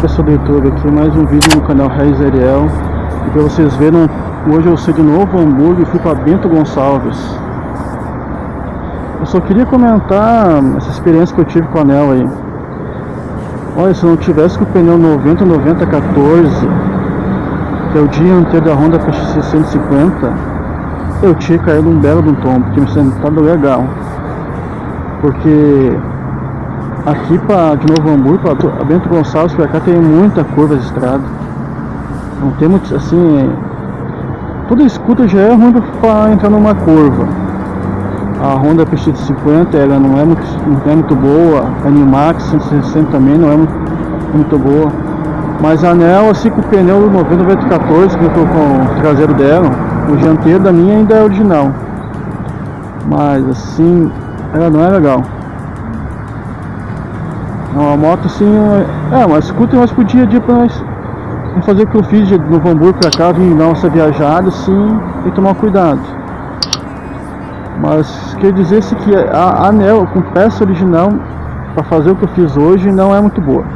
pessoal do YouTube aqui, mais um vídeo no canal Raiz Ariel. E pra vocês verem, hoje eu saí de Novo Hamburgo e fui para Bento Gonçalves. Eu só queria comentar essa experiência que eu tive com o anel aí. Olha, se eu não tivesse com o pneu 90 90 14 Que é o dia inteiro da Honda PX 150 Eu tinha caído um belo de um tombo, tinha me sentado legal Porque Aqui para de Novo Hamburgo, para Bento Gonçalves para cá tem muita curva de estrada. Não tem muito assim. Toda escuta já é ruim para entrar numa curva. A Honda PX50 ela não é muito, não é muito boa, a Animax 160 também não é muito, muito boa. Mas a Anel assim com o pneu 90 14 que eu estou com o traseiro dela, o dianteiro da minha ainda é original. Mas assim, ela não é legal. É uma moto assim, é uma scooter, mas podia dia para nós fazer o que eu fiz de Novo Hamburgo para cá, vir dar uma viajada assim e tomar cuidado. Mas quer dizer se que a anel com peça original para fazer o que eu fiz hoje não é muito boa.